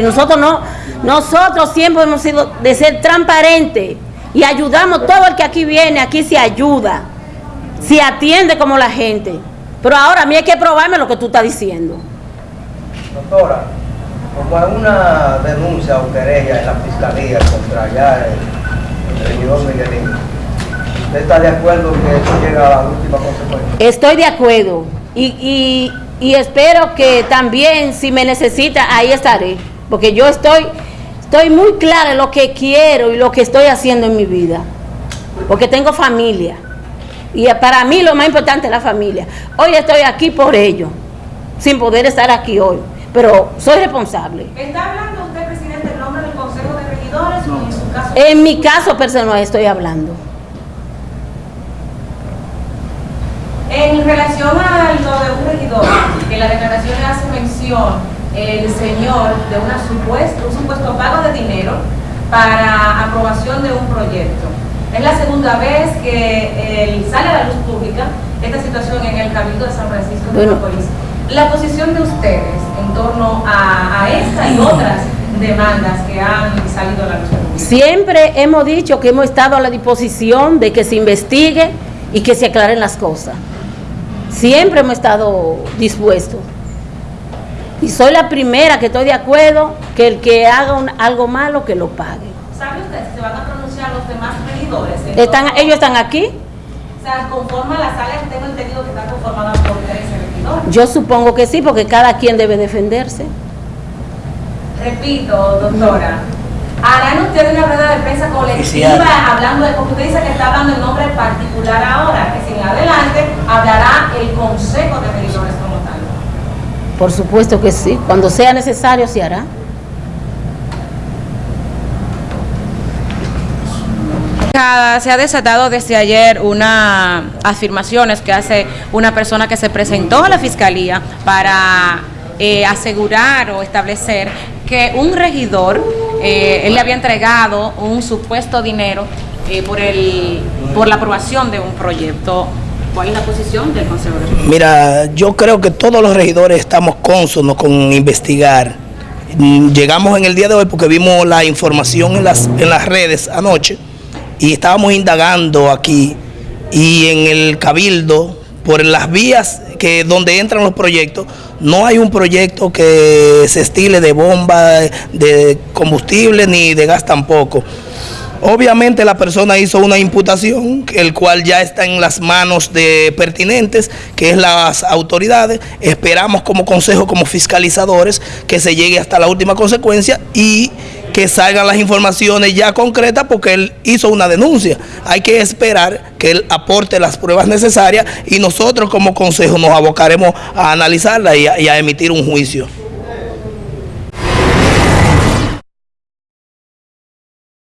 Y nosotros no, nosotros siempre hemos sido de ser transparentes y ayudamos todo el que aquí viene, aquí se ayuda, se atiende como la gente. Pero ahora a mí hay que probarme lo que tú estás diciendo. Doctora, como hay una denuncia o querella en la fiscalía contra ya el, regidor Miguelín, ¿usted está de acuerdo que eso llega a la última consecuencia? Estoy de acuerdo y, y, y espero que también si me necesita ahí estaré, porque yo estoy, estoy muy clara en lo que quiero y lo que estoy haciendo en mi vida, porque tengo familia y para mí lo más importante es la familia. Hoy estoy aquí por ello, sin poder estar aquí hoy pero soy responsable. ¿Está hablando usted, presidente, en nombre del Consejo de Regidores o en su caso? En mi caso personal estoy hablando. En relación a lo de un regidor, que la declaración hace mención el señor de una supuesto, un supuesto pago de dinero para aprobación de un proyecto. Es la segunda vez que sale a la luz pública esta situación en el Cabildo de San Francisco de Macorís. La posición de ustedes en torno a, esta y otras demandas que han salido a la luz Siempre hemos dicho que hemos estado a la disposición de que se investigue y que se aclaren las cosas. Siempre hemos estado dispuestos. Y soy la primera que estoy de acuerdo que el que haga algo malo que lo pague. ¿Sabe usted si se van a pronunciar los demás regidores? Están, ¿Ellos están aquí? O sea, conforma la sala, tengo entendido que está conformada por 13 yo supongo que sí, porque cada quien debe defenderse. Repito, doctora, ¿harán ustedes una rueda de prensa colectiva hablando de, porque usted dice que está hablando en nombre particular ahora, que si en adelante hablará el Consejo de Regidores como tal? Por supuesto que sí, cuando sea necesario se hará. Se ha desatado desde ayer unas afirmaciones que hace una persona que se presentó a la fiscalía para eh, asegurar o establecer que un regidor, eh, él le había entregado un supuesto dinero eh, por, el, por la aprobación de un proyecto. ¿Cuál es la posición del Consejo de Mira, yo creo que todos los regidores estamos cónsonos con investigar. Llegamos en el día de hoy porque vimos la información en las, en las redes anoche y estábamos indagando aquí y en el cabildo por las vías que donde entran los proyectos no hay un proyecto que se estile de bomba de combustible ni de gas tampoco Obviamente la persona hizo una imputación, el cual ya está en las manos de pertinentes, que es las autoridades. Esperamos como consejo, como fiscalizadores, que se llegue hasta la última consecuencia y que salgan las informaciones ya concretas porque él hizo una denuncia. Hay que esperar que él aporte las pruebas necesarias y nosotros como consejo nos abocaremos a analizarla y a, y a emitir un juicio.